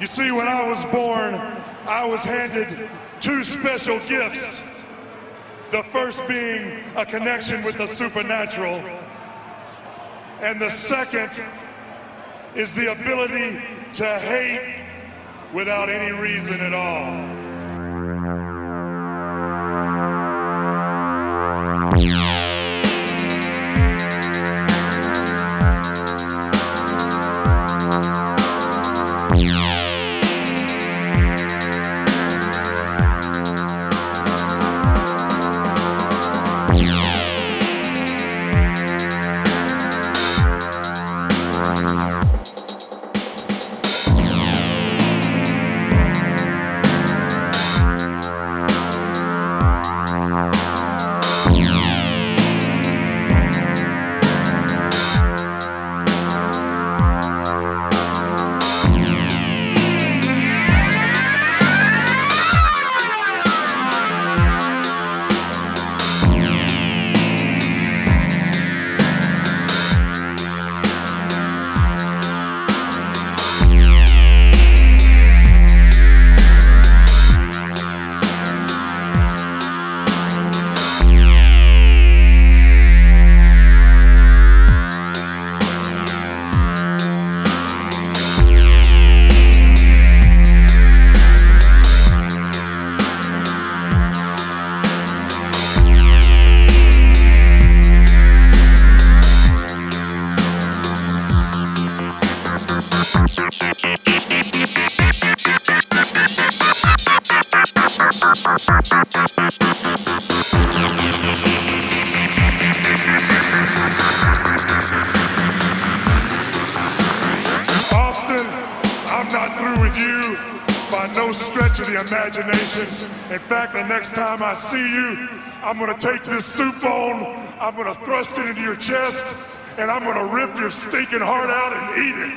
You see, when I was born, I was handed two special gifts. The first being a connection with the supernatural, and the second is the ability to hate without any reason at all. by no stretch of the imagination. In fact, the next time I see you, I'm gonna take this soup bone, I'm gonna thrust it into your chest, and I'm gonna rip your stinking heart out and eat it.